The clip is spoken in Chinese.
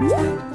嗯